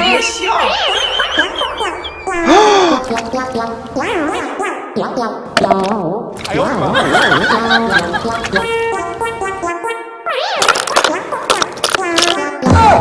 别笑。哎呦！